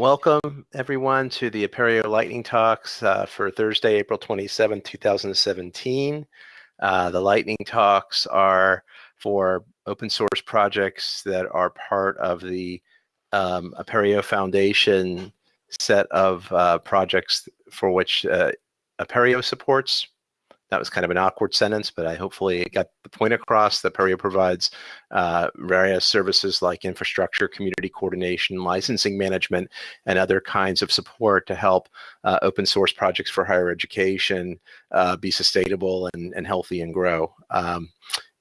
Welcome, everyone, to the Apereo Lightning Talks uh, for Thursday, April 27, 2017. Uh, the Lightning Talks are for open source projects that are part of the um, Apereo Foundation set of uh, projects for which uh, Apereo supports. That was kind of an awkward sentence, but I hopefully got the point across that Apereo provides uh, various services like infrastructure, community coordination, licensing management, and other kinds of support to help uh, open source projects for higher education uh, be sustainable and, and healthy and grow. Um,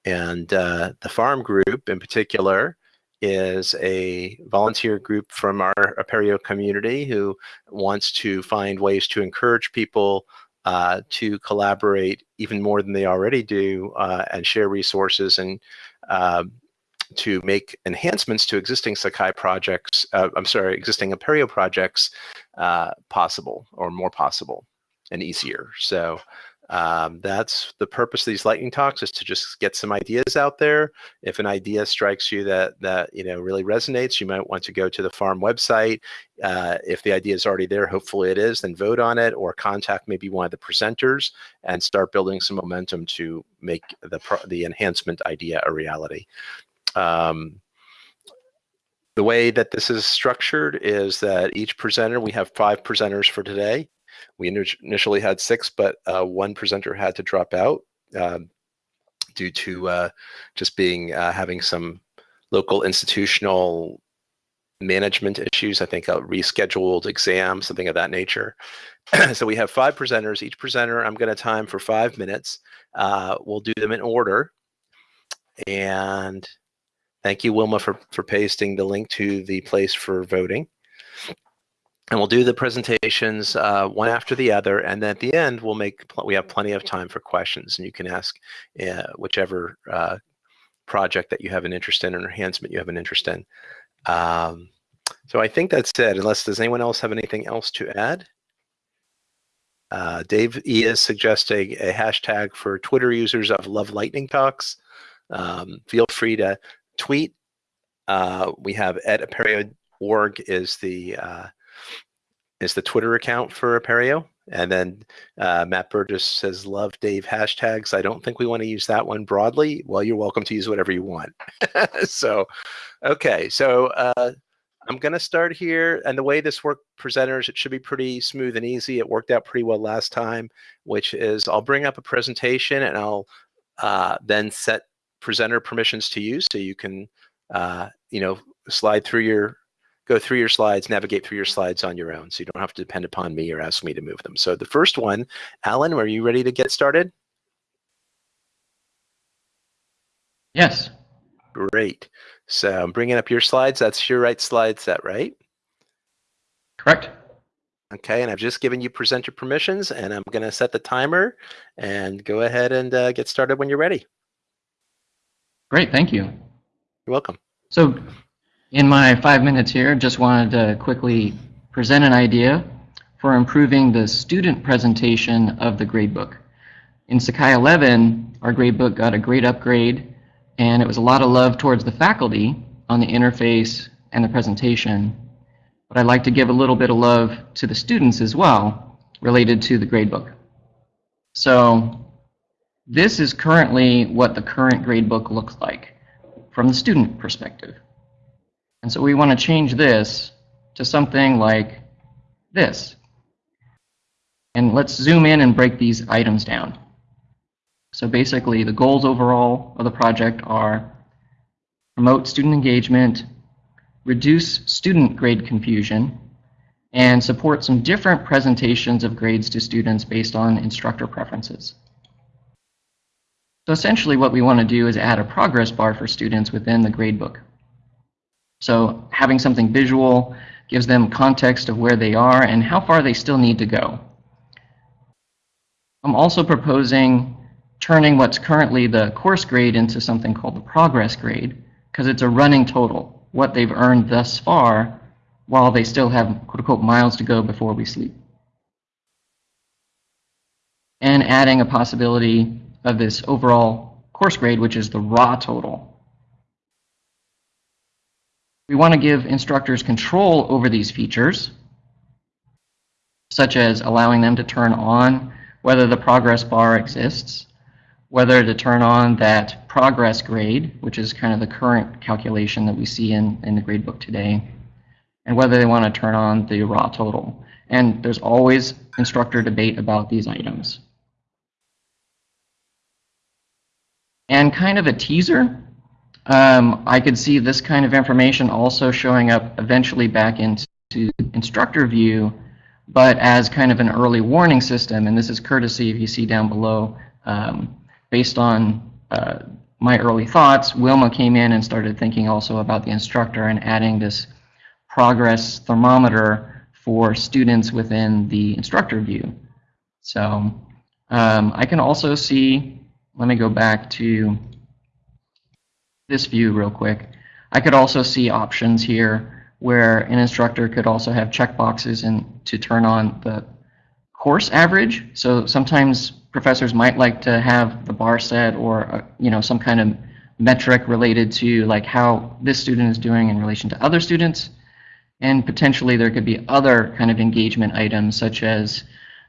and uh, the farm group in particular is a volunteer group from our Apereo community who wants to find ways to encourage people uh, to collaborate even more than they already do uh, and share resources and uh, to make enhancements to existing Sakai projects, uh, I'm sorry, existing Apereo projects uh, possible or more possible and easier. So um, that's the purpose of these lightning talks is to just get some ideas out there. If an idea strikes you that that you know really resonates, you might want to go to the farm website. Uh, if the idea is already there, hopefully it is, then vote on it or contact maybe one of the presenters and start building some momentum to make the the enhancement idea a reality. Um, the way that this is structured is that each presenter, we have five presenters for today. We initially had six, but uh, one presenter had to drop out um, due to uh, just being uh, having some local institutional management issues. I think a rescheduled exam, something of that nature. so we have five presenters. Each presenter, I'm going to time for five minutes. Uh, we'll do them in order. And thank you, Wilma, for, for pasting the link to the place for voting and we'll do the presentations uh, one after the other and then at the end we'll make we have plenty of time for questions and you can ask uh, whichever uh, project that you have an interest in or enhancement you have an interest in. Um, so I think that's it unless does anyone else have anything else to add? Uh, Dave E is suggesting a hashtag for Twitter users of Love Lightning Talks. Um, feel free to tweet. Uh, we have at apereo.org is the uh, is the Twitter account for Apereo. And then uh, Matt Burgess says, love Dave hashtags. I don't think we want to use that one broadly. Well, you're welcome to use whatever you want. so, okay. So uh, I'm going to start here. And the way this work presenters, it should be pretty smooth and easy. It worked out pretty well last time, which is I'll bring up a presentation and I'll uh, then set presenter permissions to you so you can, uh, you know, slide through your go through your slides, navigate through your slides on your own. So you don't have to depend upon me or ask me to move them. So the first one, Alan, are you ready to get started? Yes. Great. So I'm bringing up your slides. That's your right slide set, right? Correct. Okay, and I've just given you presenter permissions, and I'm going to set the timer and go ahead and uh, get started when you're ready. Great, thank you. You're welcome. So in my five minutes here, just wanted to quickly present an idea for improving the student presentation of the gradebook. In Sakai 11, our gradebook got a great upgrade, and it was a lot of love towards the faculty on the interface and the presentation. But I'd like to give a little bit of love to the students as well, related to the gradebook. So this is currently what the current gradebook looks like from the student perspective. And so we want to change this to something like this. And let's zoom in and break these items down. So basically, the goals overall of the project are promote student engagement, reduce student grade confusion, and support some different presentations of grades to students based on instructor preferences. So essentially what we want to do is add a progress bar for students within the gradebook. So having something visual gives them context of where they are and how far they still need to go. I'm also proposing turning what's currently the course grade into something called the progress grade because it's a running total, what they've earned thus far while they still have quote unquote miles to go before we sleep. And adding a possibility of this overall course grade, which is the raw total, we want to give instructors control over these features, such as allowing them to turn on whether the progress bar exists, whether to turn on that progress grade, which is kind of the current calculation that we see in, in the gradebook today, and whether they want to turn on the raw total. And there's always instructor debate about these items. And kind of a teaser, um, I could see this kind of information also showing up eventually back into instructor view, but as kind of an early warning system, and this is courtesy if you see down below, um, based on uh, my early thoughts, Wilma came in and started thinking also about the instructor and adding this progress thermometer for students within the instructor view. So um, I can also see, let me go back to this view real quick. I could also see options here where an instructor could also have checkboxes and to turn on the course average. So sometimes professors might like to have the bar set or uh, you know some kind of metric related to like how this student is doing in relation to other students. And potentially there could be other kind of engagement items such as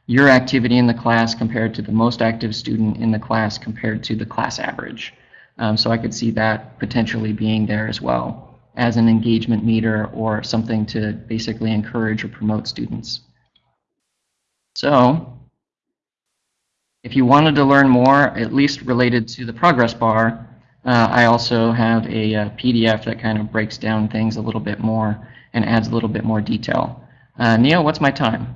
your activity in the class compared to the most active student in the class compared to the class average. Um, so I could see that potentially being there as well as an engagement meter or something to basically encourage or promote students. So if you wanted to learn more, at least related to the progress bar, uh, I also have a, a, PDF that kind of breaks down things a little bit more and adds a little bit more detail. Uh, Neil, what's my time?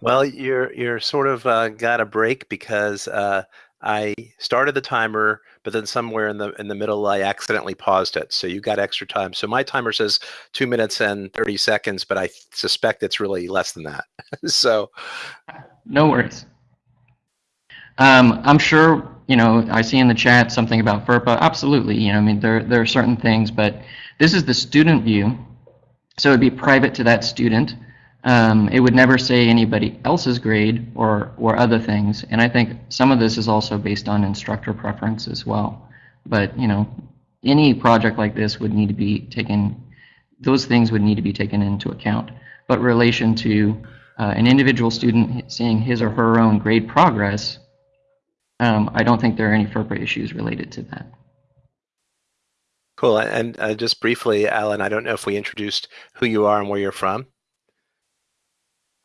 Well, you're you're sort of uh, got a break because uh, I started the timer, but then somewhere in the in the middle I accidentally paused it. So you got extra time. So my timer says two minutes and thirty seconds, but I suspect it's really less than that. so, no worries. Um, I'm sure you know. I see in the chat something about FERPA. Absolutely, you know. I mean, there there are certain things, but this is the student view, so it'd be private to that student. Um, it would never say anybody else's grade or, or other things. And I think some of this is also based on instructor preference as well. But, you know, any project like this would need to be taken, those things would need to be taken into account. But relation to uh, an individual student seeing his or her own grade progress, um, I don't think there are any FERPA issues related to that. Cool. And uh, just briefly, Alan, I don't know if we introduced who you are and where you're from.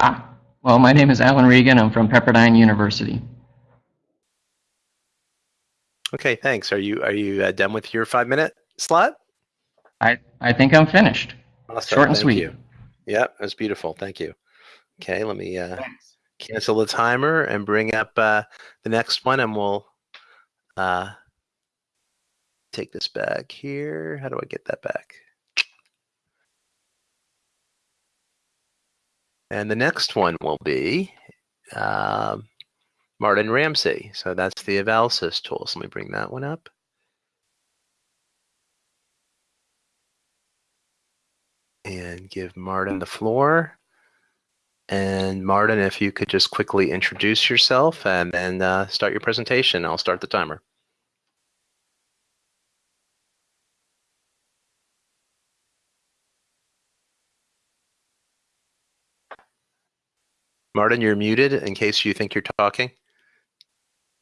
Ah, well, my name is Alan Regan. I'm from Pepperdine University. Okay, thanks. Are you are you uh, done with your five minute slot? I I think I'm finished. Awesome. Short and Thank sweet. You. Yep, that's beautiful. Thank you. Okay, let me uh, cancel the timer and bring up uh, the next one, and we'll uh, take this back here. How do I get that back? And the next one will be uh, Martin Ramsey. So that's the Evalsys tool. So let me bring that one up. And give Martin the floor. And Martin, if you could just quickly introduce yourself and then uh, start your presentation, I'll start the timer. Martin, you're muted in case you think you're talking.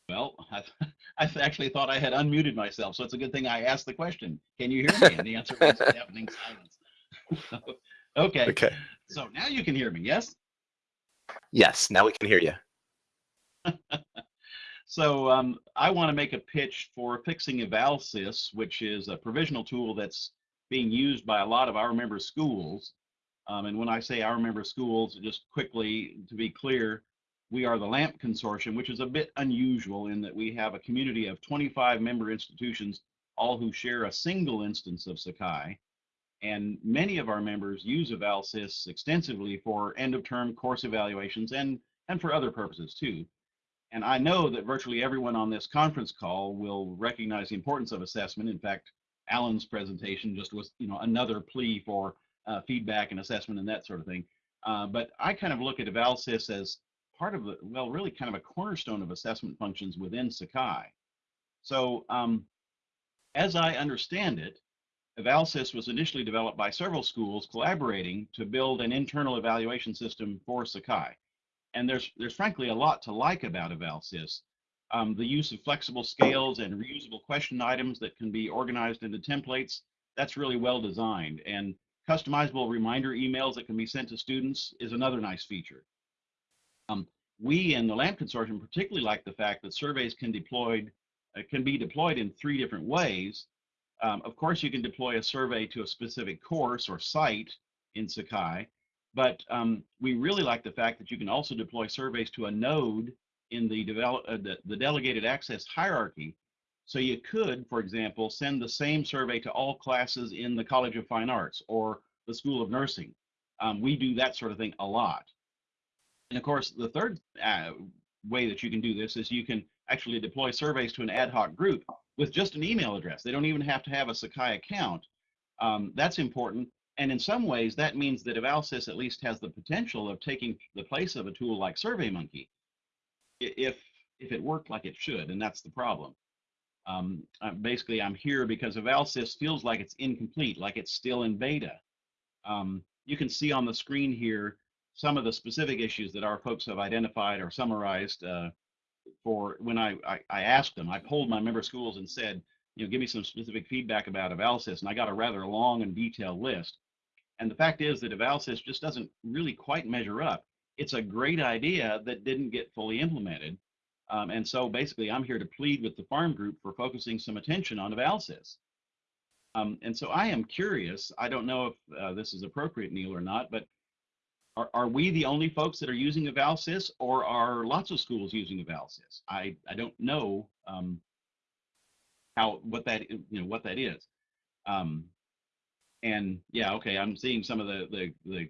Well, I, I actually thought I had unmuted myself, so it's a good thing I asked the question. Can you hear me? And the answer was deafening silence. okay. Okay. So now you can hear me, yes? Yes, now we can hear you. so um, I want to make a pitch for fixing Evalsys, which is a provisional tool that's being used by a lot of our member schools um, and when I say our member schools, just quickly to be clear, we are the LAMP consortium, which is a bit unusual in that we have a community of 25 member institutions, all who share a single instance of Sakai. And many of our members use Evalsys extensively for end of term course evaluations and, and for other purposes too. And I know that virtually everyone on this conference call will recognize the importance of assessment. In fact, Alan's presentation just was, you know, another plea for uh, feedback and assessment and that sort of thing. Uh, but I kind of look at Evalsys as part of the, well, really kind of a cornerstone of assessment functions within Sakai. So um, as I understand it, Evalsys was initially developed by several schools collaborating to build an internal evaluation system for Sakai. And there's, there's frankly a lot to like about Evalsys. Um, the use of flexible scales and reusable question items that can be organized into templates, that's really well designed. And customizable reminder emails that can be sent to students is another nice feature. Um, we in the LAMP consortium particularly like the fact that surveys can deployed uh, can be deployed in three different ways. Um, of course, you can deploy a survey to a specific course or site in Sakai, but um, we really like the fact that you can also deploy surveys to a node in the, develop, uh, the, the delegated access hierarchy. So you could, for example, send the same survey to all classes in the College of Fine Arts or the School of Nursing. Um, we do that sort of thing a lot. And of course, the third uh, way that you can do this is you can actually deploy surveys to an ad hoc group with just an email address. They don't even have to have a Sakai account. Um, that's important. And in some ways, that means that Evalsys at least has the potential of taking the place of a tool like SurveyMonkey if if it worked like it should, and that's the problem. Um, basically, I'm here because Evalsys feels like it's incomplete, like it's still in beta. Um, you can see on the screen here some of the specific issues that our folks have identified or summarized uh, for when I, I, I, asked them, I polled my member schools and said, you know, give me some specific feedback about Evalsys, and I got a rather long and detailed list. And the fact is that Evalsys just doesn't really quite measure up. It's a great idea that didn't get fully implemented. Um, and so basically, I'm here to plead with the farm group for focusing some attention on Evalsys. Um, and so I am curious, I don't know if uh, this is appropriate, Neil, or not, but are, are we the only folks that are using Evalsys or are lots of schools using Evalsys? I, I don't know um, how what that you know what that is. Um, and yeah, okay, I'm seeing some of the, the, the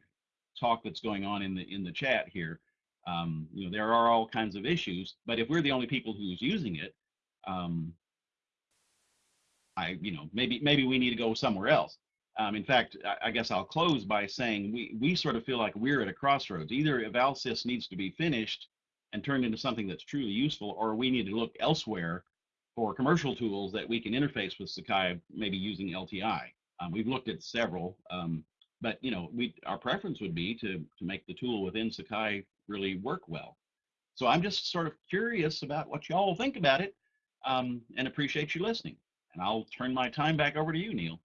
talk that's going on in the in the chat here. Um, you know, there are all kinds of issues, but if we're the only people who's using it, um, I, you know, maybe maybe we need to go somewhere else. Um, in fact, I, I, guess I'll close by saying we, we sort of feel like we're at a crossroads. Either Evalsys needs to be finished and turned into something that's truly useful, or we need to look elsewhere for commercial tools that we can interface with Sakai, maybe using LTI. Um, we've looked at several, um, but you know, we our preference would be to to make the tool within Sakai really work well. So I'm just sort of curious about what y'all think about it, um, and appreciate you listening. And I'll turn my time back over to you, Neil.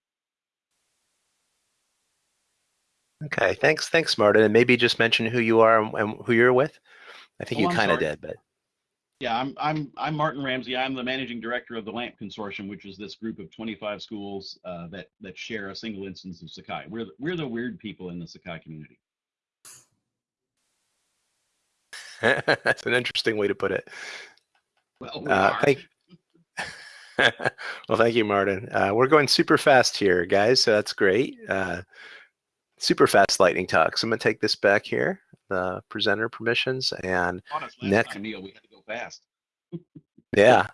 Okay, thanks, thanks, Martin. And maybe just mention who you are and, who you're with. I think oh, you kind of did, but yeah, I'm I'm I'm Martin Ramsey. I'm the managing director of the LAMP Consortium, which is this group of 25 schools uh, that that share a single instance of Sakai. We're the, we're the weird people in the Sakai community. That's an interesting way to put it. Well, we uh, thank, well, thank you, Martin. Uh, we're going super fast here, guys, so that's great. Uh, super fast lightning talk. So I'm going to take this back here, the presenter permissions, and next. Time, Neil, we had to go fast. yeah,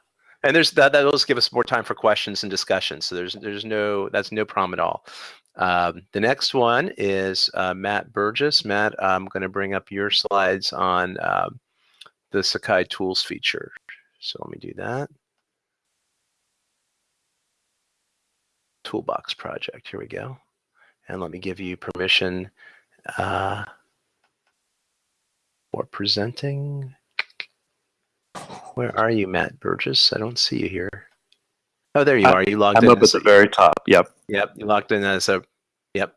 and there's that. That'll just give us more time for questions and discussion. So there's there's no that's no problem at all. Um, the next one is uh, Matt Burgess. Matt, I'm going to bring up your slides on um, the Sakai Tools feature. So let me do that. Toolbox project. Here we go. And let me give you permission uh, for presenting. Where are you, Matt Burgess? I don't see you here. Oh, there you are. You logged I'm in. I'm up at the very top. Yep. Yep. You locked in as a. Yep.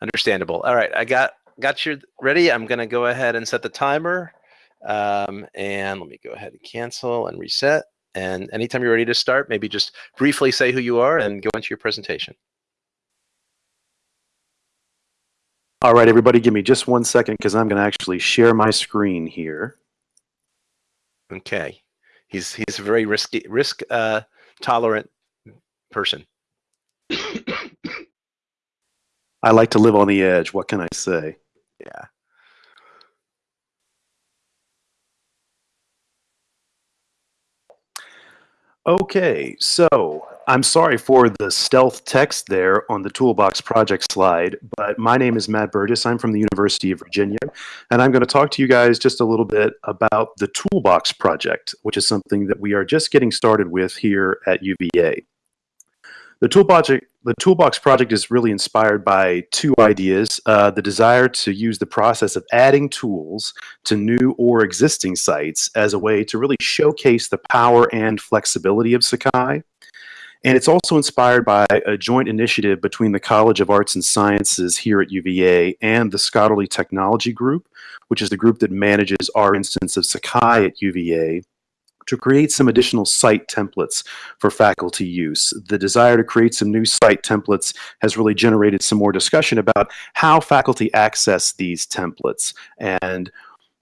Understandable. All right. I got got you ready. I'm going to go ahead and set the timer. Um, and let me go ahead and cancel and reset. And anytime you're ready to start, maybe just briefly say who you are and go into your presentation. All right, everybody, give me just one second because I'm going to actually share my screen here. Okay. He's he's a very risky risk uh, tolerant person. I like to live on the edge. What can I say? Yeah. Okay, so I'm sorry for the stealth text there on the Toolbox project slide, but my name is Matt Burgess. I'm from the University of Virginia, and I'm going to talk to you guys just a little bit about the Toolbox project, which is something that we are just getting started with here at UVA. The Toolbox, the Toolbox project is really inspired by two ideas. Uh, the desire to use the process of adding tools to new or existing sites as a way to really showcase the power and flexibility of Sakai. And it's also inspired by a joint initiative between the College of Arts and Sciences here at UVA and the Scholarly Technology Group, which is the group that manages our instance of Sakai at UVA to create some additional site templates for faculty use. The desire to create some new site templates has really generated some more discussion about how faculty access these templates and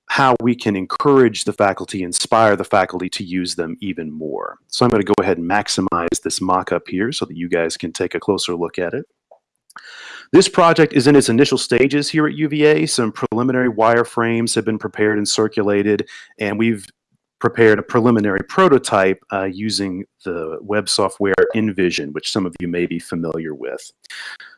how we can encourage the faculty, inspire the faculty to use them even more. So I'm going to go ahead and maximize this mock-up here so that you guys can take a closer look at it. This project is in its initial stages here at UVA. Some preliminary wireframes have been prepared and circulated, and we've prepared a preliminary prototype uh, using the web software InVision, which some of you may be familiar with.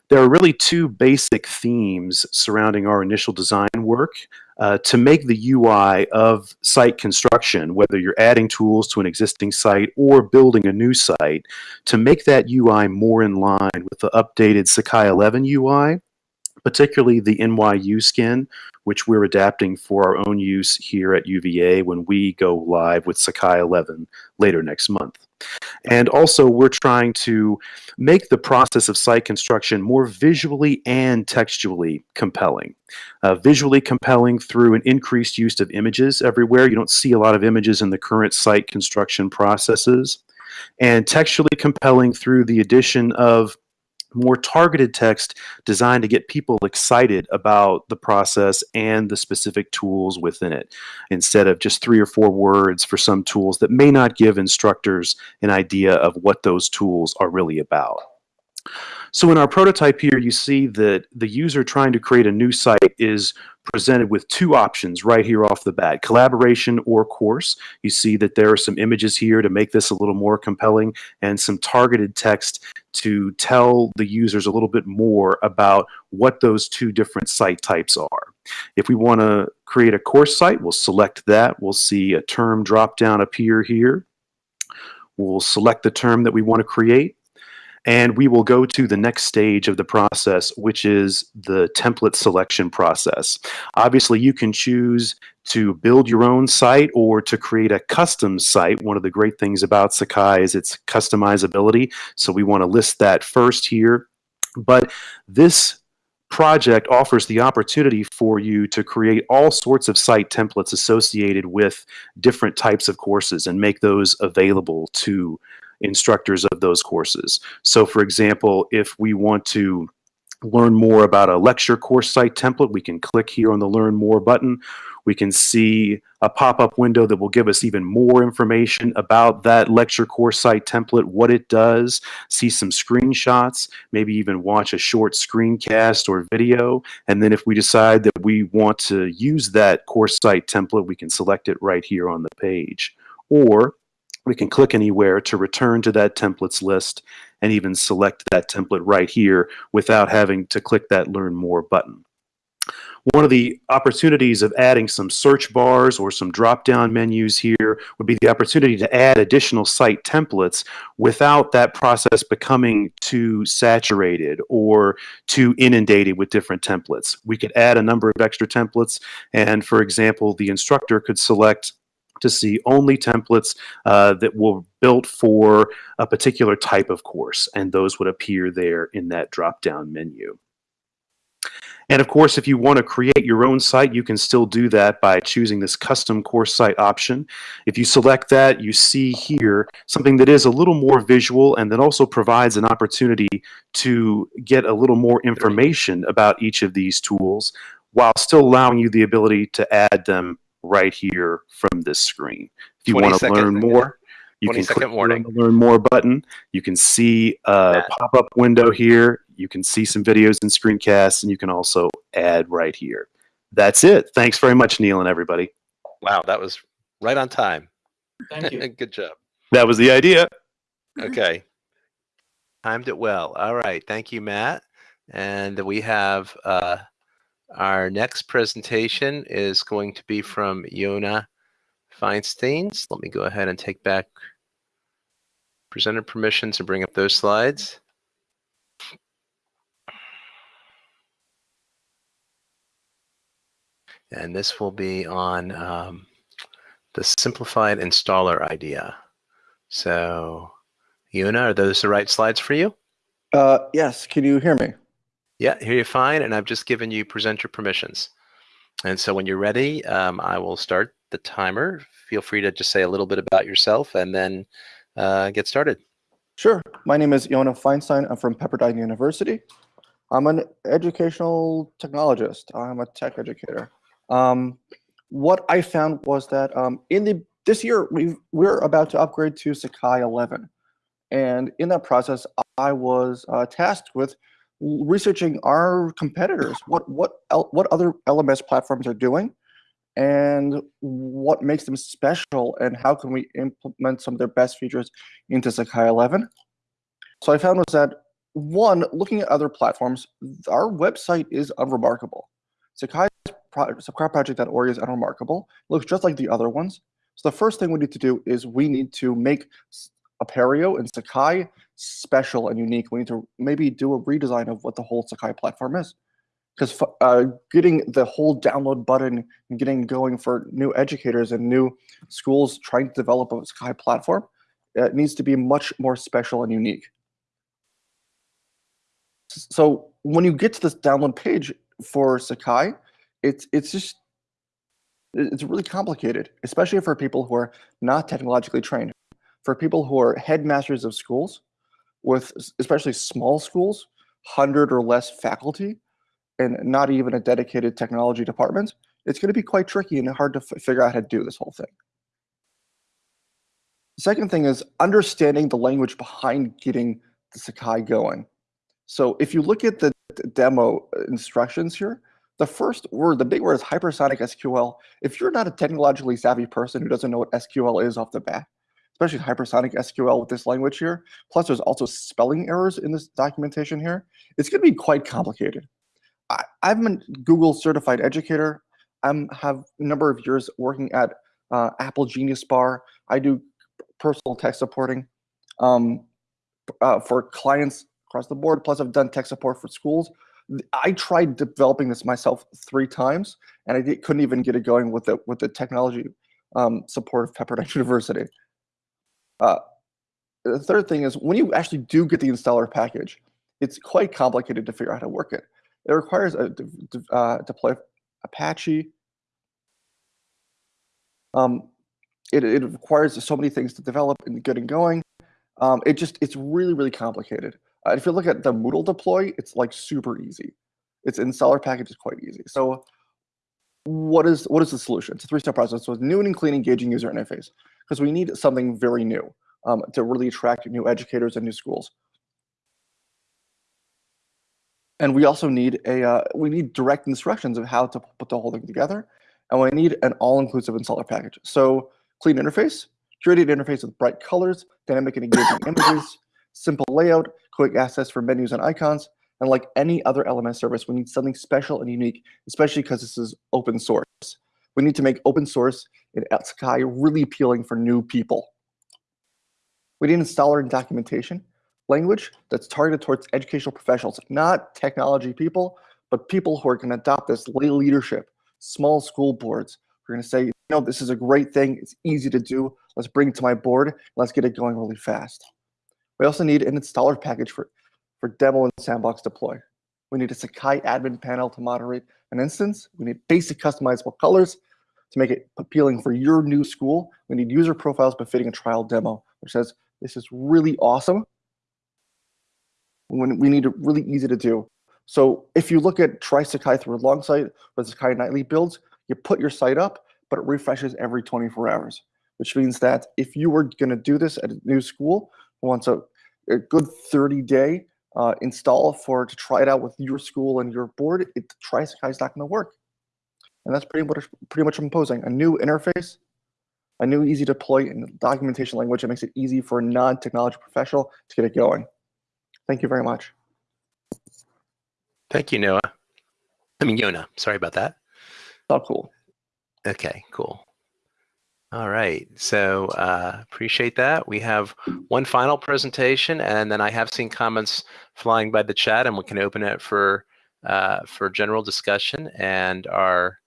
There are really two basic themes surrounding our initial design work uh, to make the UI of site construction, whether you're adding tools to an existing site or building a new site, to make that UI more in line with the updated Sakai 11 UI, particularly the NYU skin, which we're adapting for our own use here at UVA when we go live with Sakai 11 later next month. And also, we're trying to make the process of site construction more visually and textually compelling. Uh, visually compelling through an increased use of images everywhere. You don't see a lot of images in the current site construction processes. And textually compelling through the addition of more targeted text designed to get people excited about the process and the specific tools within it instead of just three or four words for some tools that may not give instructors an idea of what those tools are really about. So in our prototype here, you see that the user trying to create a new site is presented with two options right here off the bat, collaboration or course. You see that there are some images here to make this a little more compelling and some targeted text to tell the users a little bit more about what those two different site types are. If we want to create a course site, we'll select that. We'll see a term drop down appear here. We'll select the term that we want to create and we will go to the next stage of the process, which is the template selection process. Obviously, you can choose to build your own site or to create a custom site. One of the great things about Sakai is its customizability. So we want to list that first here. But this project offers the opportunity for you to create all sorts of site templates associated with different types of courses and make those available to instructors of those courses. So for example, if we want to learn more about a lecture course site template, we can click here on the Learn More button. We can see a pop-up window that will give us even more information about that lecture course site template, what it does, see some screenshots, maybe even watch a short screencast or video. And then if we decide that we want to use that course site template, we can select it right here on the page. Or we can click anywhere to return to that templates list and even select that template right here without having to click that Learn More button. One of the opportunities of adding some search bars or some drop-down menus here would be the opportunity to add additional site templates without that process becoming too saturated or too inundated with different templates. We could add a number of extra templates and, for example, the instructor could select to see only templates uh, that were built for a particular type of course, and those would appear there in that drop-down menu. And of course, if you want to create your own site, you can still do that by choosing this custom course site option. If you select that, you see here something that is a little more visual and that also provides an opportunity to get a little more information about each of these tools while still allowing you the ability to add them right here from this screen. If you want to learn more, you can click warning. on the Learn More button. You can see a pop-up window here. You can see some videos and screencasts, and you can also add right here. That's it. Thanks very much, Neil and everybody. Wow, that was right on time. Thank you. Good job. That was the idea. Okay. Timed it well. All right. Thank you, Matt. And we have uh, our next presentation is going to be from Yona Feinsteins. Let me go ahead and take back presenter permissions and bring up those slides. And this will be on um, the simplified installer idea. So Yuna, are those the right slides for you? Uh, yes, can you hear me? Yeah, here you're fine, and I've just given you presenter permissions. And so when you're ready, um, I will start the timer. Feel free to just say a little bit about yourself and then uh, get started. Sure. My name is Yona Feinstein. I'm from Pepperdine University. I'm an educational technologist. I'm a tech educator. Um, what I found was that um, in the this year we we're about to upgrade to Sakai 11, and in that process, I was uh, tasked with researching our competitors, what what what other LMS platforms are doing, and what makes them special, and how can we implement some of their best features into Sakai 11. So I found was that one, looking at other platforms, our website is unremarkable. Sakai SakaiProject.org is unremarkable. It looks just like the other ones. So the first thing we need to do is we need to make Apereo and Sakai special and unique. We need to maybe do a redesign of what the whole Sakai platform is. Because uh, getting the whole download button and getting going for new educators and new schools trying to develop a Sakai platform, it needs to be much more special and unique. So when you get to this download page for Sakai, it's it's just it's really complicated, especially for people who are not technologically trained. For people who are headmasters of schools, with especially small schools, hundred or less faculty, and not even a dedicated technology department, it's going to be quite tricky and hard to figure out how to do this whole thing. The second thing is understanding the language behind getting the Sakai going. So if you look at the demo instructions here, the first word, the big word is hypersonic SQL. If you're not a technologically savvy person who doesn't know what SQL is off the bat, especially hypersonic SQL with this language here, plus there's also spelling errors in this documentation here, it's going to be quite complicated. I, am a Google certified educator. I have a number of years working at uh, Apple Genius Bar. I do personal tech supporting um, uh, for clients across the board. Plus, I've done tech support for schools. I tried developing this myself three times, and I couldn't even get it going with the with the technology um, support of Pepperdine University. Uh, the third thing is when you actually do get the installer package, it's quite complicated to figure out how to work it. It requires a uh, deploy Apache. Um, it, it requires so many things to develop and get it going. Um, it just it's really really complicated. Uh, if you look at the Moodle deploy, it's like super easy. Its installer package is quite easy. So what is what is the solution? It's a three-step process. So new and clean engaging user interface because we need something very new um, to really attract new educators and new schools. And we also need a uh, we need direct instructions of how to put the whole thing together, and we need an all-inclusive installer package. So clean interface, curated interface with bright colors, dynamic and engaging images, simple layout, quick access for menus and icons, and like any other LMS service, we need something special and unique, especially because this is open source. We need to make open source in Sakai really appealing for new people. We need installer and documentation language that's targeted towards educational professionals, not technology people, but people who are going to adopt this lay leadership, small school boards. We're going to say, you know, this is a great thing. It's easy to do. Let's bring it to my board. Let's get it going really fast. We also need an installer package for, for demo and sandbox deploy. We need a Sakai admin panel to moderate an instance. We need basic customizable colors to make it appealing for your new school. We need user profiles befitting a trial demo, which says this is really awesome. When we need it really easy to do. So if you look at Try Sakai through a Longsight with Sakai nightly builds, you put your site up, but it refreshes every 24 hours, which means that if you were going to do this at a new school, wants a, a good 30 day uh, install for to try it out with your school and your board, it Sakai is not going to work. And that's pretty much pretty much imposing a new interface, a new easy to deploy and documentation language that makes it easy for a non-technology professional to get it going. Thank you very much. Thank you, Noah. I mean, Yona. Sorry about that. Oh, cool. Okay, cool. All right, so uh, appreciate that. We have one final presentation, and then I have seen comments flying by the chat, and we can open it for uh, for general discussion. And our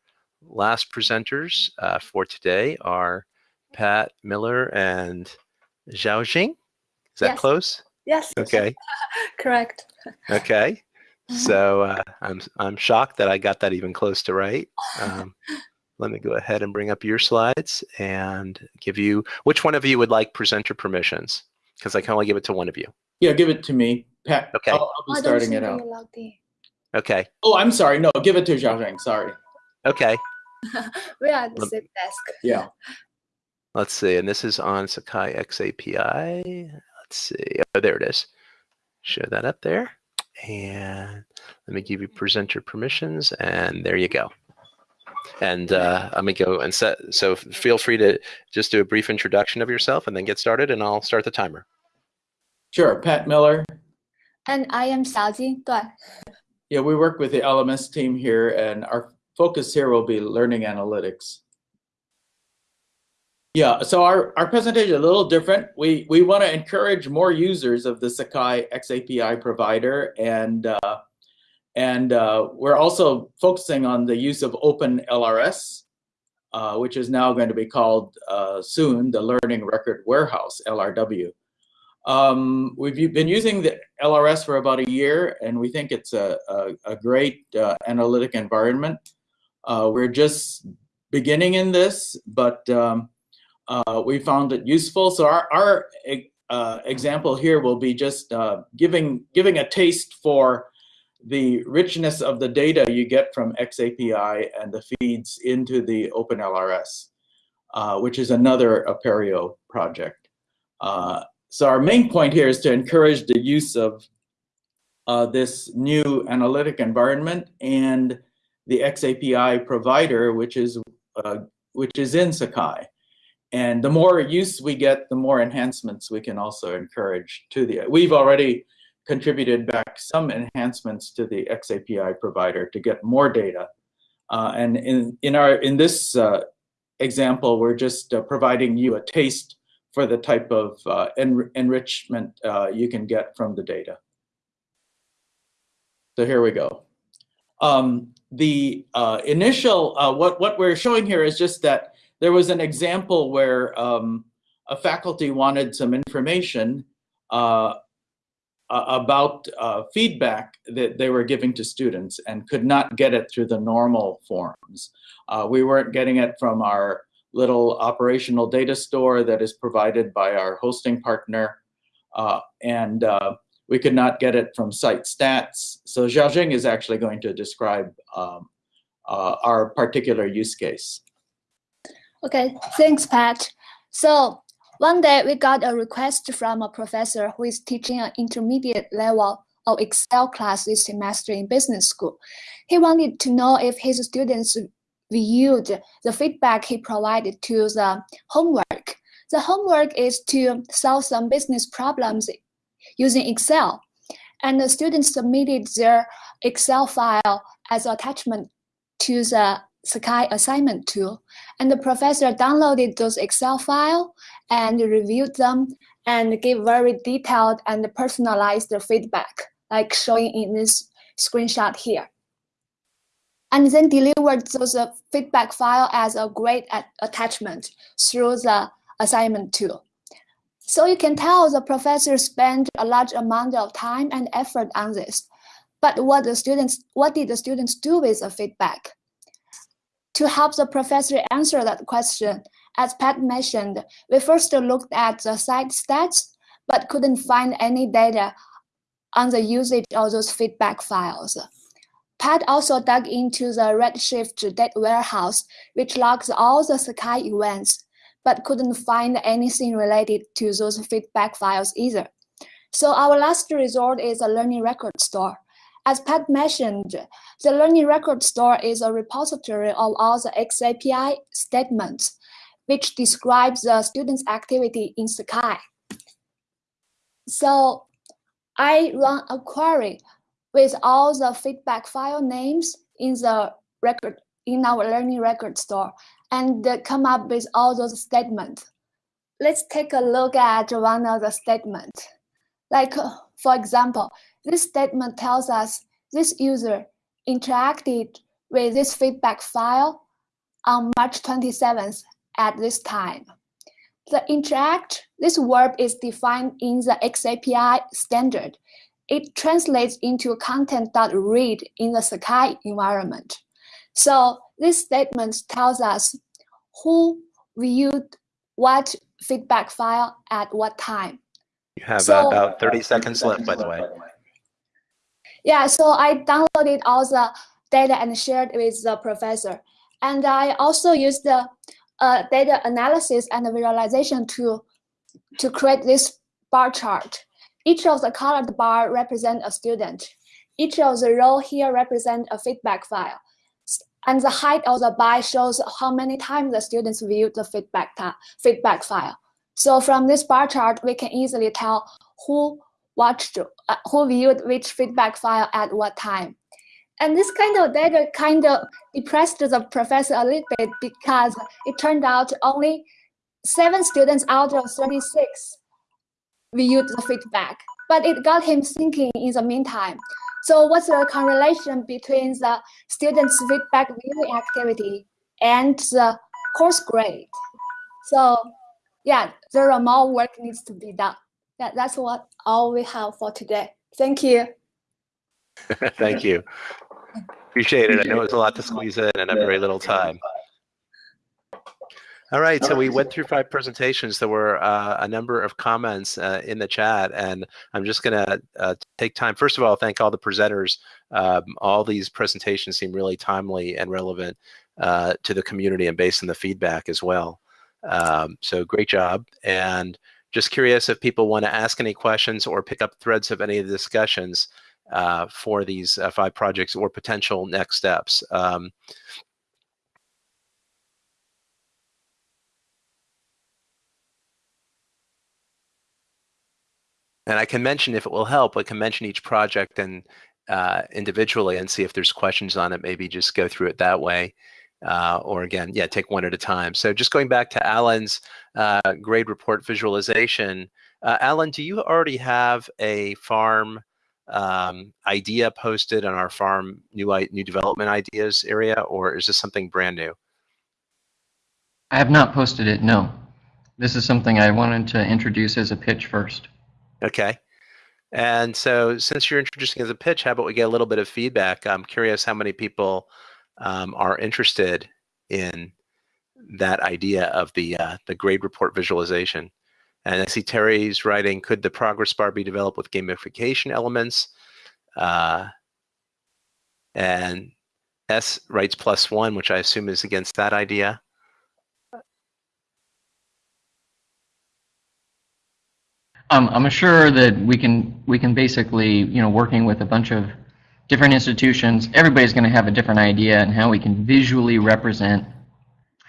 last presenters uh, for today are Pat Miller and Zhao Jing. Is that Yes. close? Yes. Okay. Correct. Okay. So uh, I'm I'm shocked that I got that even close to right. Um, let me go ahead and bring up your slides and give you which one of you would like presenter permissions because I can only give it to one of you. Yeah, give it to me. Pat, Okay. I'll, I'll be I starting it out. Okay. Oh, I'm sorry. No, give it to Xiaosheng. Sorry. Okay. We are at the Lem- same desk. Yeah. Let's see. And this is on Sakai X API. Let's see. Oh, there it is. Show that up there. And let me give you presenter permissions. And there you go. And uh, let me go and set. So feel free to just do a brief introduction of yourself and then get started. And I'll start the timer. Sure. Pat Miller. And I am Xiaojing. 对 Yeah, we work with the LMS team here, and our focus here will be learning analytics. Yeah, so our, our presentation is a little different. We we want to encourage more users of the Sakai XAPI provider, and uh, and uh, we're also focusing on the use of Open LRS, uh, which is now going to be called uh, soon the Learning Record Warehouse (LRW). Um, we've been using the LRS for about a year, and we think it's a, a, a great uh, analytic environment. Uh, we're just beginning in this, but um, uh, we found it useful. So our, our example here will be just giving, giving a taste for the richness of the data you get from XAPI and the feeds into the OpenLRS, uh, which is another Apereo project. Uh, so our main point here is to encourage the use of uh, this new analytic environment and the XAPI provider, which is uh, which is in Sakai. And the more use we get, the more enhancements we can also encourage to the. We've already contributed back some enhancements to the XAPI provider to get more data. Uh, and in in our in this uh, example, we're just uh, providing you a taste for the type of uh, enri- enrichment uh, you can get from the data. So here we go. Um, the uh, initial, what, what we're showing here is just that there was an example where um, a faculty wanted some information uh, about uh, feedback that they were giving to students and could not get it through the normal forms. Uh, we weren't getting it from our little operational data store that is provided by our hosting partner. Uh, and uh, we could not get it from site stats. So Xiaojing is actually going to describe um, uh, our particular use case. Okay, thanks, Pat. So one day we got a request from a professor who is teaching an intermediate level of Excel class this semester in business school. He wanted to know if his students viewed the feedback he provided to the homework. The homework is to solve some business problems using Excel. And the students submitted their Excel file as attachment to the Sakai assignment tool. And the professor downloaded those Excel file and reviewed them and gave very detailed and personalized feedback, like showing in this screenshot here. And then delivered those uh, feedback file as a grade at- attachment through the assignment tool. So you can tell the professor spent a large amount of time and effort on this. But what the students, what did the students do with the feedback? To help the professor answer that question, as Pat mentioned, we first looked at the site stats, but couldn't find any data on the usage of those feedback files. Pat also dug into the Redshift data warehouse, which logs all the Sakai events, but couldn't find anything related to those feedback files either. So our last resort is a learning record store. As Pat mentioned, the learning record store is a repository of all the XAPI statements, which describes the student's activity in Sakai. So I run a query with all the feedback file names in the record in our learning record store and come up with all those statements. Let's take a look at one of the statements. Like, for example, this statement tells us this user interacted with this feedback file on March 27th at this time. The interact, this verb is defined in the XAPI standard. It translates into content.read in the Sakai environment. So this statement tells us who viewed what feedback file at what time. You have So- about 30 seconds left, by the way. Yeah, so I downloaded all the data and shared with the professor. And I also used the uh, data analysis and visualization tool to create this bar chart. Each of the colored bar represent a student. Each of the row here represent a feedback file. And the height of the bar shows how many times the students viewed the feedback, feedback file. So from this bar chart, we can easily tell who watched, uh, who viewed which feedback file at what time. And this kind of data kind of depressed the professor a little bit because it turned out only seven students out of 36 viewed the feedback, but it got him thinking in the meantime. So what's the correlation between the students' feedback viewing activity and the course grade? So yeah, there are more work needs to be done. Yeah, that's what all we have for today. Thank you. Thank you. Appreciate it. I know it was a lot to squeeze in in a very little time. All right, so we went through five presentations. There were uh, a number of comments uh, in the chat, and I'm just going to uh, take time. First of all, thank all the presenters. Um, all these presentations seem really timely and relevant uh, to the community and based on the feedback as well. Um, so great job. And just curious if people want to ask any questions or pick up threads of any of the discussions uh, for these uh, five projects or potential next steps. Um, and I can mention if it will help, I can mention each project and uh, individually and see if there's questions on it. Maybe just go through it that way. Uh, or again, yeah, take one at a time. So just going back to Alan's uh, grade report visualization, uh, Alan, do you already have a farm um, idea posted on our farm new i- new development ideas area, or is this something brand new? I have not posted it, no. This is something I wanted to introduce as a pitch first. Okay. And so since you're introducing as a pitch, how about we get a little bit of feedback? I'm curious how many people um, are interested in that idea of the uh, the grade report visualization. And I see Terry's writing, could the progress bar be developed with gamification elements? Uh, and S writes plus one, which I assume is against that idea. Um, I'm sure that we can we can basically, you know, working with a bunch of different institutions, everybody's going to have a different idea and how we can visually represent,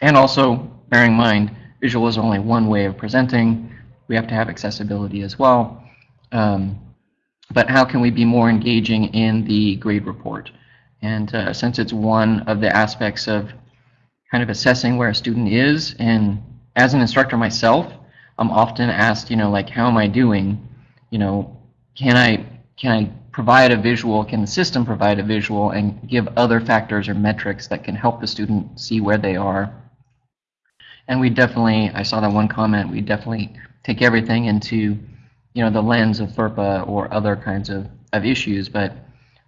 and also bearing in mind, visual is only one way of presenting. We have to have accessibility as well. Um, but how can we be more engaging in the grade report? And uh, since it's one of the aspects of kind of assessing where a student is, and as an instructor myself, I'm often asked, you know, like, how am I doing? You know, can I can I provide a visual? Can the system provide a visual and give other factors or metrics that can help the student see where they are? And we definitely, I saw that one comment. We definitely take everything into, you know, the lens of FERPA or other kinds of, of issues. But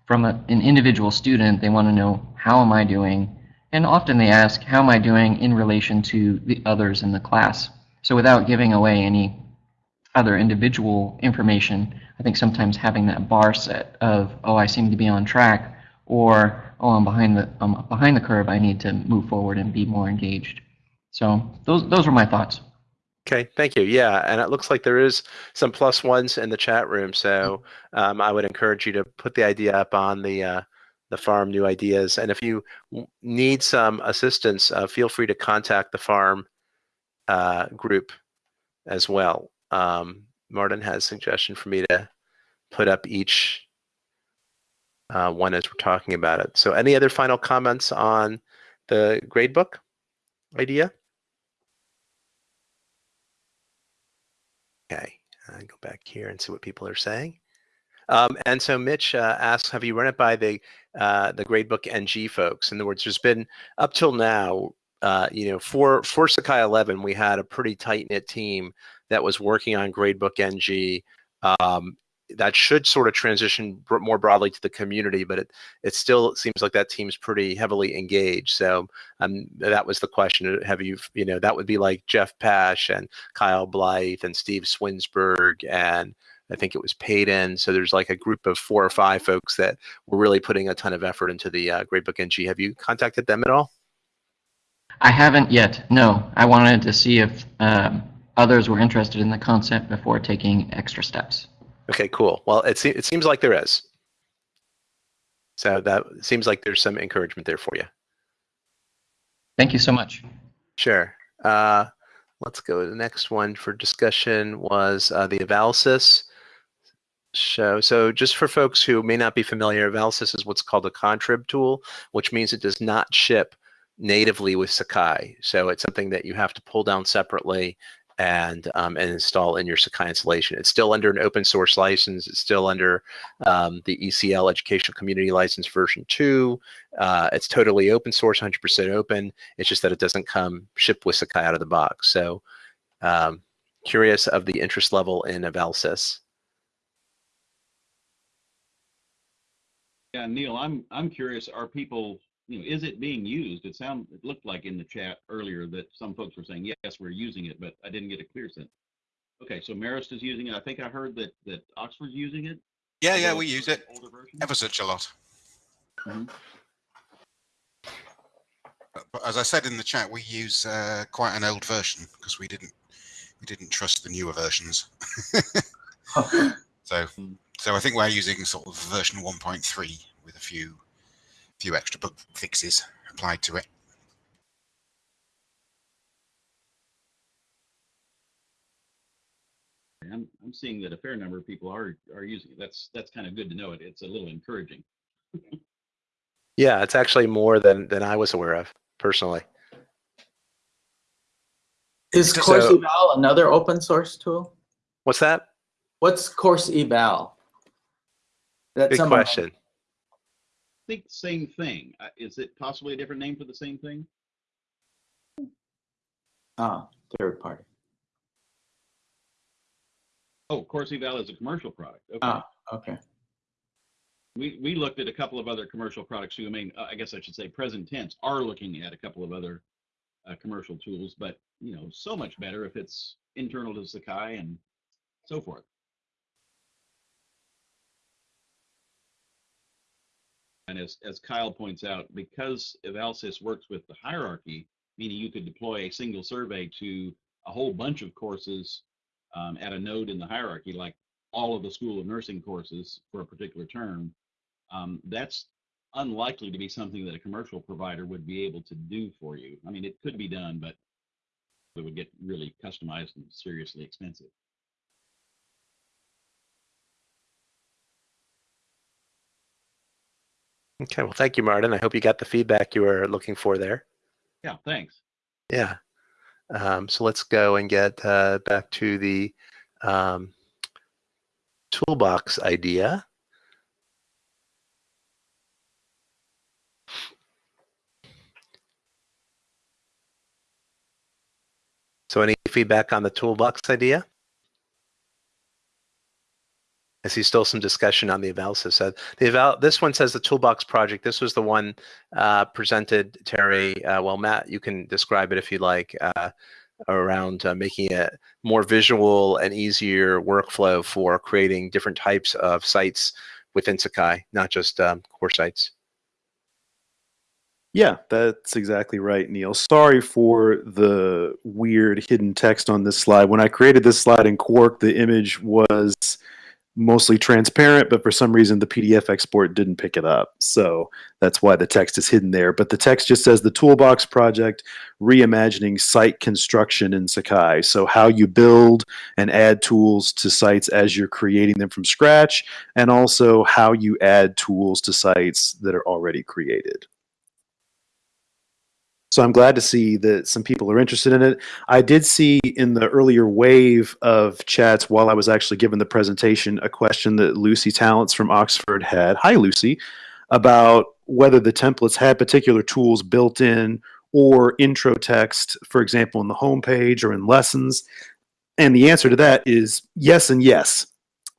from a, an individual student, they want to know how am I doing, and often they ask, how am I doing in relation to the others in the class? So without giving away any other individual information, I think sometimes having that bar set of, oh, I seem to be on track, or oh, I'm behind the I'm behind the curve. I need to move forward and be more engaged. So those those were my thoughts. Okay, thank you. Yeah, and it looks like there is some plus ones in the chat room. So um, I would encourage you to put the idea up on the uh, the farm new ideas. And if you need some assistance, uh, feel free to contact the farm uh, group as well. Um, Martin has a suggestion for me to put up each uh, one as we're talking about it. So any other final comments on the gradebook idea? Okay, uh, go back here and see what people are saying. Um, and so Mitch uh, asks, have you run it by the uh, the gradebook NG folks? In other words, there's been up till now uh, you know, for for Sakai 11, we had a pretty tight knit team that was working on Gradebook NG. Um, that should sort of transition more broadly to the community, but it it still seems like that team's pretty heavily engaged. So um, that was the question. Have you, you know, that would be like Jeff Pash and Kyle Blythe and Steve Swinsburg and I think it was Payton. So there's like a group of four or five folks that were really putting a ton of effort into the uh, Gradebook NG. Have you contacted them at all? I haven't yet. No, I wanted to see if um, others were interested in the concept before taking extra steps. Okay, cool. Well, it, se- it seems like there is. So that seems like there's some encouragement there for you. Thank you so much. Sure. Uh, let's go to the next one for discussion was uh, the Evalsys show. So just for folks who may not be familiar, Evalsys is what's called a contrib tool, which means it does not ship natively with Sakai. So it's something that you have to pull down separately and um, and install in your Sakai installation. It's still under an open source license. It's still under um, the ECL Educational Community License version 2. Uh, it's totally open source, 100% open. It's just that it doesn't come shipped with Sakai out of the box. So um, curious of the interest level in Evalsys. Yeah, Neil, I'm I'm curious. Are people, you know, is it being used? It sound it looked like in the chat earlier that some folks were saying yes, we're using it, but I didn't get a clear sense. Okay, so Marist is using it. I think I heard that that Oxford's using it. Yeah, yeah, we use it ever such a lot. Mhm. But- But as I said in the chat, we use uh, quite an old version because we didn't we didn't trust the newer versions. so Mm. so I think we're using sort of version 1.3 with a few few extra bug fixes applied to it. I'm I'm seeing that a fair number of people are are using it. That's that's kind of good to know. It it's a little encouraging. Yeah, it's actually more than than I was aware of personally. Is So- Course Eval another open source tool? What's that? What's Course Eval? That's Good some- question. Think same thing. Uh, Is it possibly a different name for the same thing? Ah, third party. Oh, Course Eval is a commercial product. Okay. Ah, okay. We, we looked at a couple of other commercial products too. I mean, uh, I guess I should say present tense are looking at a couple of other uh, commercial tools, but you know, so much better if it's internal to Sakai and so forth. And as, as Kyle points out, because Evalsys works with the hierarchy, meaning you could deploy a single survey to a whole bunch of courses um, at a node in the hierarchy, like all of the School of Nursing courses for a particular term, um, that's unlikely to be something that a commercial provider would be able to do for you. I mean, it could be done, but it would get really customized and seriously expensive. Okay, well, thank you, Martin. I hope you got the feedback you were looking for there. Yeah, thanks. Yeah. Um, so let's go and get uh, back to the um, toolbox idea. So any feedback on the toolbox idea? I see still some discussion on the Evalsys. So the eval, this one says the toolbox project. This was the one uh, presented, Terry. Uh, well, Matt, you can describe it if you like, uh, around uh, making it more visual and easier workflow for creating different types of sites within Sakai, not just um, core sites. Yeah, that's exactly right, Neil. Sorry for the weird hidden text on this slide. When I created this slide in Quark, the image was mostly transparent, but for some reason the PDF export didn't pick it up. So that's why the text is hidden there. But the text just says the Toolbox Project reimagining site construction in Sakai. So how you build and add tools to sites as you're creating them from scratch, and also how you add tools to sites that are already created. So I'm glad to see that some people are interested in it. I did see in the earlier wave of chats while I was actually giving the presentation a question that Lucy Talents from Oxford had. Hi, Lucy, about whether the templates had particular tools built in or intro text, for example, in the homepage or in lessons? And the answer to that is yes and yes.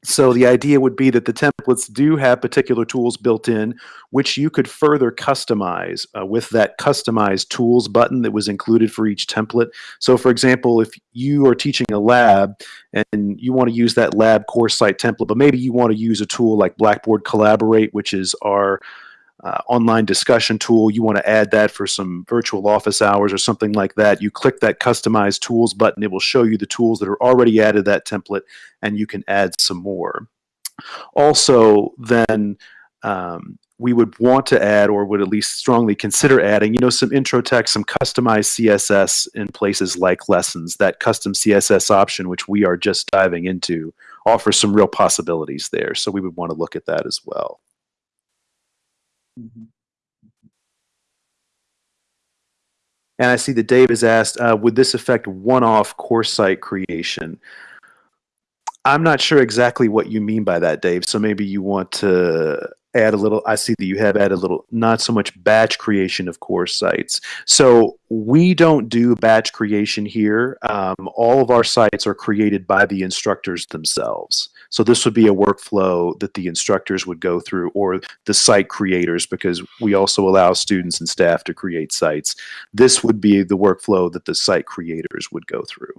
So the idea would be that the templates do have particular tools built in, which you could further customize uh, with that customized tools button that was included for each template. So for example, if you are teaching a lab and you want to use that lab course site template, but maybe you want to use a tool like Blackboard Collaborate, which is our uh, online discussion tool, you want to add that for some virtual office hours or something like that, you click that customize tools button. It will show you the tools that are already added to that template and you can add some more. Also, then um, we would want to add or would at least strongly consider adding, you know, some intro text, some customized CSS in places like lessons. That custom CSS option, which we are just diving into, offers some real possibilities there. So we would want to look at that as well. Mhm. And I see that Dave has asked, uh, would this affect one-off course site creation? I'm not sure exactly what you mean by that, Dave. So maybe you want to add a little. I see that you have added a little, not so much batch creation of course sites. So we don't do batch creation here. Um, all of our sites are created by the instructors themselves. So this would be a workflow that the instructors would go through or the site creators because we also allow students and staff to create sites. This would be the workflow that the site creators would go through.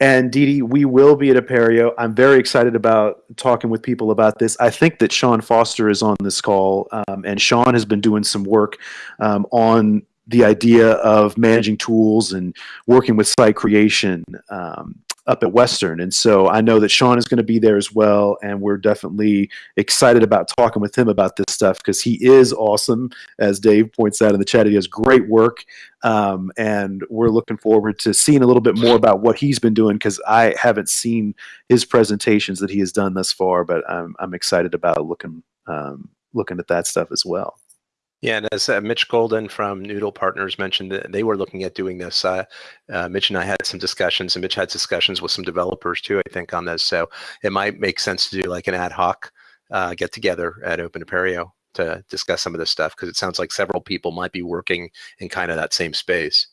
And Dee, we will be at Apereo. I'm very excited about talking with people about this. I think that Sean Foster is on this call, um, and Sean has been doing some work um, on the idea of managing tools and working with site creation um, up at Western. And so I know that Sean is going to be there as well. And we're definitely excited about talking with him about this stuff because he is awesome. As Dave points out in the chat, he does great work. Um, and we're looking forward to seeing a little bit more about what he's been doing because I haven't seen his presentations that he has done thus far, but I'm, I'm excited about looking, um, looking at that stuff as well. Yeah, and as uh, Mitch Golden from Noodle Partners mentioned, that they were looking at doing this. Uh, uh, Mitch and I had some discussions, and Mitch had discussions with some developers too, I think, on this. So it might make sense to do like an ad hoc uh, get together at Open Apereo to discuss some of this stuff because it sounds like several people might be working in kind of that same space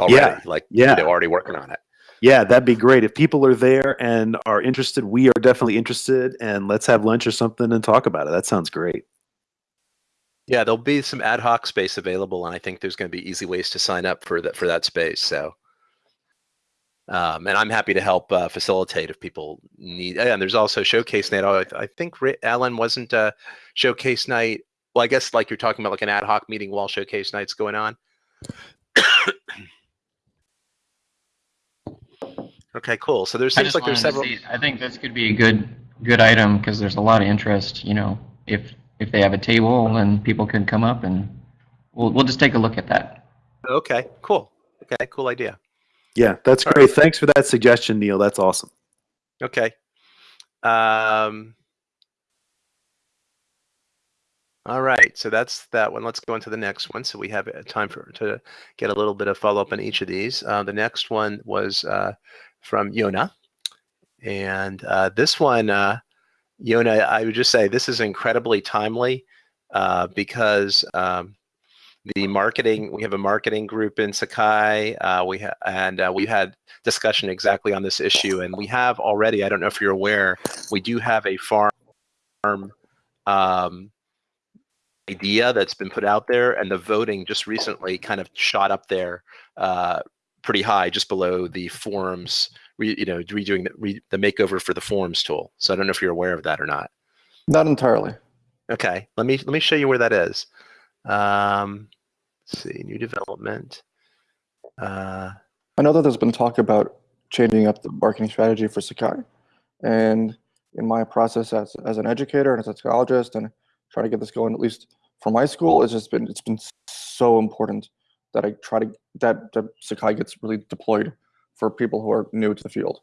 already. Yeah, like yeah. they're already working on it. Yeah, that'd be great. If people are there and are interested, we are definitely interested, and let's have lunch or something and talk about it. That sounds great. Yeah, there'll be some ad hoc space available, and I think there's going to be easy ways to sign up for that for that space. So, um, and I'm happy to help uh, facilitate if people need. And there's also showcase night. I, I think Alan wasn't uh, showcase night. Well, I guess like you're talking about like an ad hoc meeting while showcase night's going on. okay, cool. So there I seems like there's several. see- I think this could be a good good item because there's a lot of interest. You know, if if they have a table and people can come up and we'll we'll just take a look at that. Okay, cool. Okay, cool idea. Yeah, that's All great. Thanks for that suggestion, Neil. That's awesome. Okay. Um, all right, so that's that one. Let's go on to the next one. So we have uh, time for to get a little bit of follow up on each of these. Uh, the next one was uh, from Yona, and uh, this one, uh, Yona, I would just say this is incredibly timely uh, because um, the marketing we have a marketing group in Sakai. Uh, we and uh, we had discussion exactly on this issue, and we have already. I don't know if you're aware, we do have a farm um, idea that's been put out there, and the voting just recently kind of shot up there uh, pretty high, just below the forums. Re, you know, redoing the, re, the makeover for the forms tool. So I don't know if you're aware of that or not. Not entirely. Okay, let me let me show you where that is. Um, let's see, new development. Uh, I know that there's been talk about changing up the marketing strategy for Sakai. And in my process as, as an educator and as a psychologist and trying to get this going, at least for my school, it's just been it's been so important that I try to that, that Sakai gets really deployed for people who are new to the field.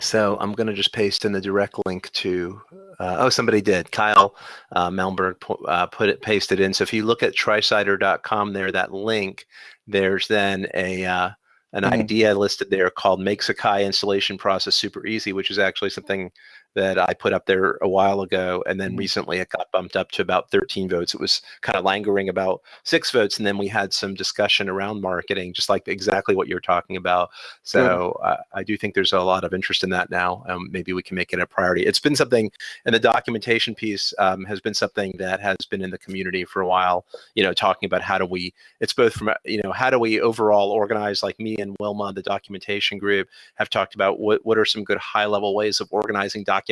So I'm going to just paste in the direct link to, uh, oh, somebody did. Kyle uh, Melberg pu- uh, put it, pasted in. So if you look at tricider.com there, that link, there's then a, uh, an Mhm. idea listed there called "Make Sakai installation process super easy," which is actually something that I put up there a while ago, and then Mhm. recently it got bumped up to about 13 votes. It was kind of lingering about six votes, and then we had some discussion around marketing, just like exactly what you're talking about. So uh, I do think there's a lot of interest in that now. Um, maybe we can make it a priority. It's been something, and the documentation piece um, has been something that has been in the community for a while. You know, talking about how do we? It's both from you know how do we overall organize, like me and Wilma, the documentation group, have talked about what what are some good high level ways of organizing documentation,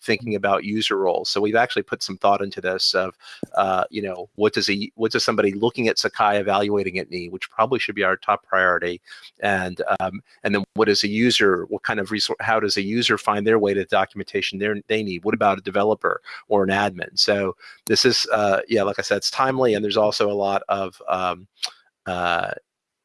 thinking about user roles. So we've actually put some thought into this of, uh, you know, what does a what does somebody looking at Sakai evaluating it need, which probably should be our top priority, and um, and then what is a user, what kind of resource, how does a user find their way to the documentation they they need? What about a developer or an admin? So this is, uh, yeah, like I said, it's timely, and there's also a lot of um, uh,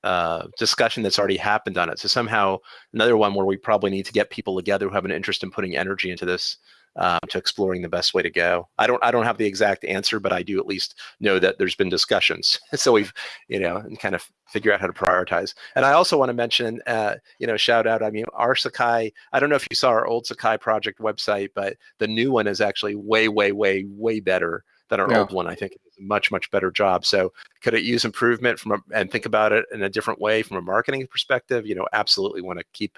uh, discussion that's already happened on it. So somehow another one where we probably need to get people together who have an interest in putting energy into this um, to exploring the best way to go. I don't I don't have the exact answer, but I do at least know that there's been discussions. so we've you know and kind of figure out how to prioritize. And I also want to mention uh, you know shout out. I mean our Sakai. I don't know if you saw our old Sakai project website, but the new one is actually way way way way better than our Yeah. old one. I think it's a much much better job. So could it use improvement from a, and think about it in a different way from a marketing perspective? You know, absolutely want to keep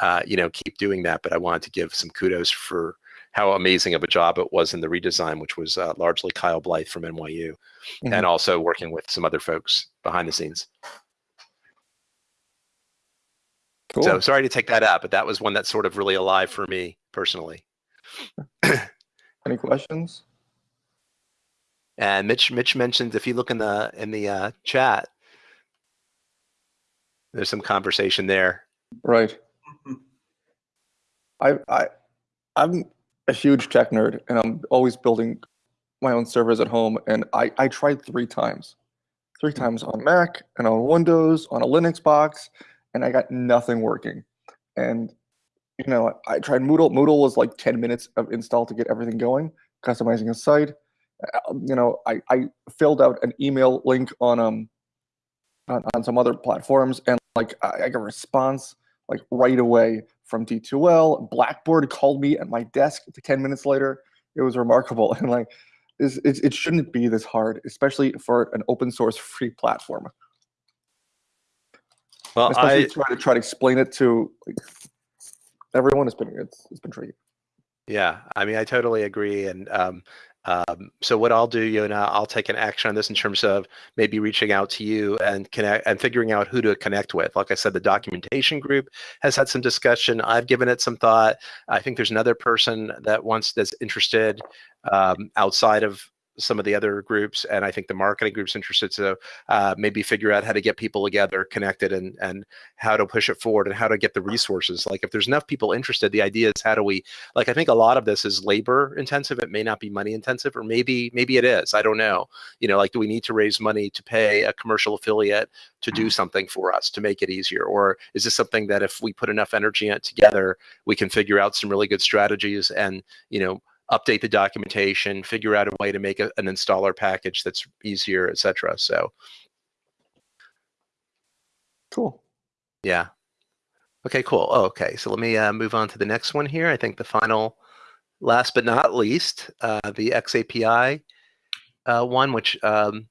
uh, you know keep doing that. But I wanted to give some kudos for how amazing of a job it was in the redesign, which was uh, largely Kyle Blythe from NYU, Mhm. and also working with some other folks behind the scenes. Cool. So sorry to take that out, but that was one that's sort of really alive for me personally. Any questions? And Mitch, Mitch mentioned if you look in the in the uh, chat, there's some conversation there. Right. I I I'm a huge tech nerd and I'm always building my own servers at home and I I tried 3 times. 3 times on Mac and on Windows, on a Linux box and I got nothing working. And you know, I tried Moodle. Moodle was like 10 minutes of install to get everything going, customizing a site. Uh, You know, I, I filled out an email link on um on, on some other platforms and like I, I got a response like right away from D2L. Blackboard called me at my desk 10 minutes later. It was remarkable. And like, this, it, it shouldn't be this hard, especially for an open source free platform. Well, Especially I try to try to explain it to like, everyone. It's been it's, it's been tricky. Yeah, I mean, I totally agree. And um, um, so what I'll do, Yona, I'll take an action on this in terms of maybe reaching out to you and connect and figuring out who to connect with. Like I said, the documentation group has had some discussion. I've given it some thought. I think there's another person that wants that's interested um, outside of some of the other groups, and I think the marketing group's interested. to uh, maybe figure out how to get people together, connected, and and how to push it forward, and how to get the resources. Like if there's enough people interested, the idea is how do we like i think a lot of this is labor intensive it may not be money intensive or maybe maybe it is i don't know you know like do we need to raise money to pay a commercial affiliate to do something for us to make it easier or is this something that if we put enough energy in it together we can figure out some really good strategies and you know update the documentation figure out a way to make a, an installer package that's easier etc so. Cool. yeah. Okay cool. Oh, okay so let me uh, move on to the next one here. I think the final last but not least uh, the xapi uh, one which um,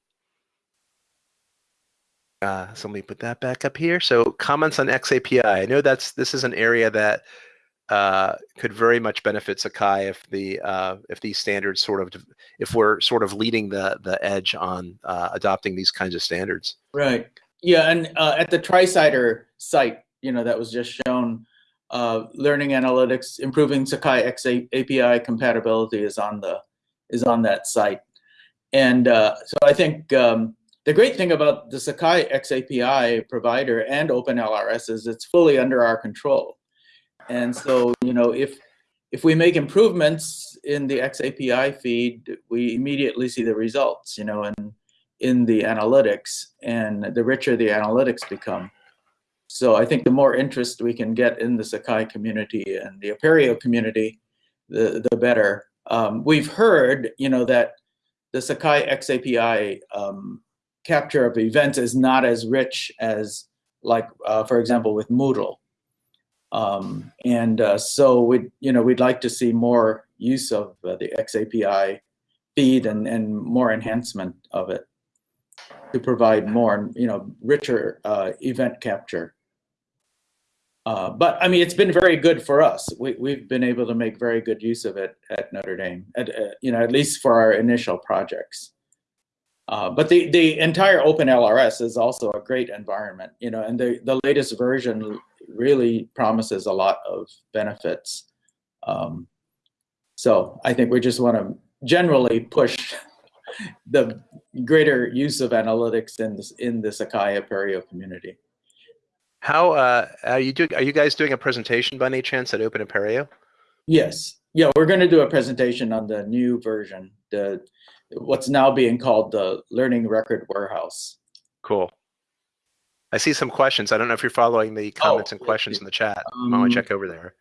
uh, so let me put that back up here. So comments on xapi i know that's this is an area that uh, could very much benefit sakai if the uh, if these standards sort of if we're sort of leading the the edge on uh, adopting these kinds of standards. Right. Yeah, and uh, at the TriCider site, you know, that was just shown, uh, learning analytics, improving Sakai X API compatibility is on the is on that site, and so I think um, the great thing about the Sakai X API provider and OpenLRS is it's fully under our control, and so you know if if we make improvements in the XAPI feed, we immediately see the results, you know, and in the analytics and the richer the analytics become. So I think the more interest we can get in the Sakai community and the Apereo community, the, the better. Um, we've heard, you know, that the Sakai XAPI um, capture of events is not as rich as like uh, for example with Moodle. Um, and uh, so we, you know, we'd like to see more use of uh, the XAPI feed and, and more enhancement of it to provide more, you know, richer uh, event capture. Uh, but I mean, it's been very good for us. We, we've been able to make very good use of it at Notre Dame, at, uh, you know, at least for our initial projects. Uh, but the, the entire Open LRS is also a great environment, you know, and the, the latest version really promises a lot of benefits. Um, so I think we just want to generally push the greater use of analytics in this in the Sakai Apereo community. How uh, are you doing? Are you guys doing a presentation by any chance at Open Apereo? Yes, yeah, we're going to do a presentation on the new version, the what's now being called the Learning Record Warehouse. Cool. I see some questions. I don't know if you're following the comments Oh, and questions in the chat. I want Um, to check over there.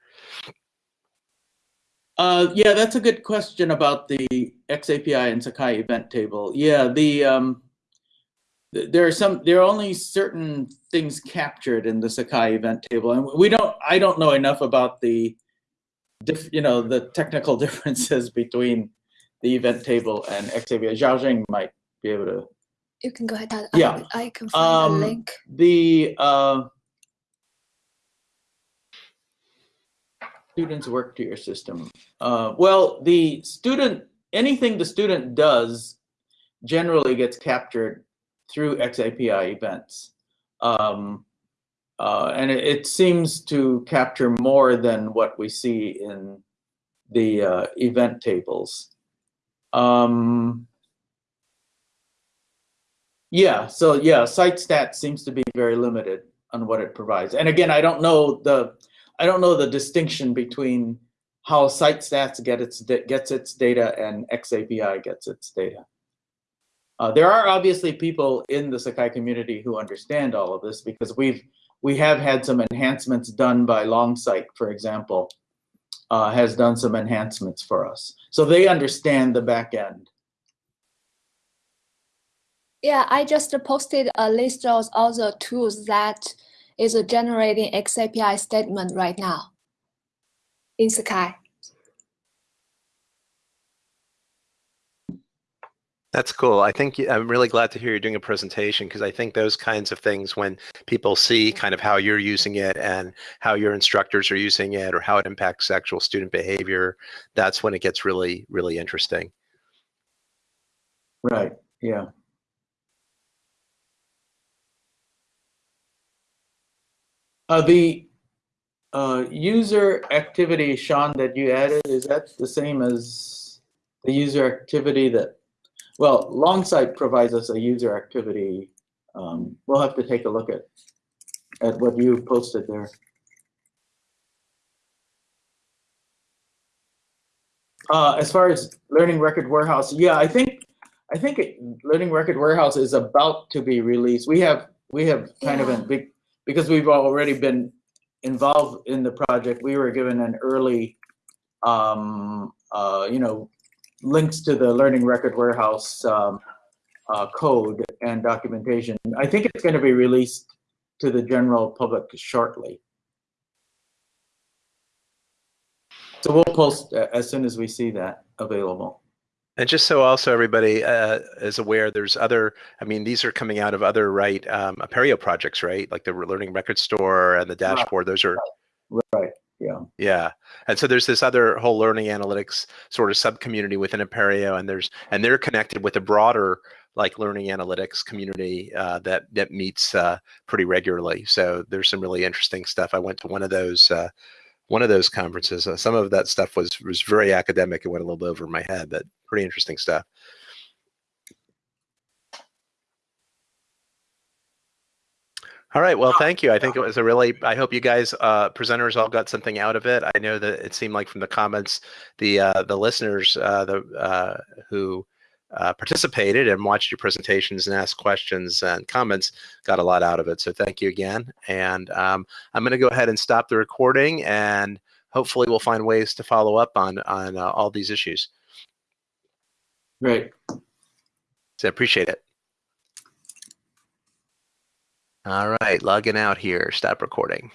Uh, yeah, that's a good question about the XAPI and Sakai event table. Yeah, the um, th- there are some there are only certain things captured in the Sakai event table, and we don't. I don't know enough about the, diff, you know, the technical differences between the event table and XAPI. Zhao Jing might be able to. You can go ahead. I- Yeah. I can find Um, a link. The uh, students work to your system. Uh, well, the student, anything the student does generally gets captured through XAPI events. Um, uh, and it, it seems to capture more than what we see in the uh, event tables. Um, yeah, so yeah, site stats seems to be very limited on what it provides. And again, I don't know the I don't know the distinction between how site stats get its gets its data and XAPI gets its data. Uh, there are obviously people in the Sakai community who understand all of this because we've we have had some enhancements done by Longsight, for example, uh, has done some enhancements for us, so they understand the back end. Yeah, I just posted a list of all the tools that is generating XAPI statement right now in Sakai. That's cool. I think I'm really glad to hear you're doing a presentation because I think those kinds of things, when people see kind of how you're using it and how your instructors are using it or how it impacts actual student behavior, that's when it gets really, really interesting. Right. Yeah. Uh, the uh, user activity, Sean, that you added, is that the same as the user activity that, well, Longsight provides us a user activity. Um, we'll have to take a look at, at what you posted there. Uh, as far as Learning Record Warehouse, yeah, I think I think it, Learning Record Warehouse is about to be released. We have we have kind of a big because we've already been involved in the project. We were given an early, um, uh, you know, links to the Learning Record Warehouse um, uh, code and documentation. I think it's going to be released to the general public shortly. So we'll post as soon as we see that available. And just so also everybody uh, is aware, there's other, I mean, these are coming out of other, right, um, Apereo projects, right? Like the Learning Record Store and the dashboard. Those are, Right. Yeah. yeah. And so there's this other whole learning analytics sort of sub-community within Apereo, and there's, and they're connected with a broader like learning analytics community uh, that that meets uh, pretty regularly. So there's some really interesting stuff. I went to one of those uh, one of those conferences. Uh, some of that stuff was was very academic and went a little bit over my head, but pretty interesting stuff. All right. Well, thank you. I think it was a really. I hope you guys, uh, presenters, all got something out of it. I know that it seemed like from the comments, the uh, the listeners, uh, the uh, who uh, participated and watched your presentations and asked questions and comments, got a lot out of it. So thank you again. And um, I'm going to go ahead and stop the recording, and hopefully we'll find ways to follow up on on uh, all these issues. Great. So I appreciate it. All right, logging out here. Stop recording.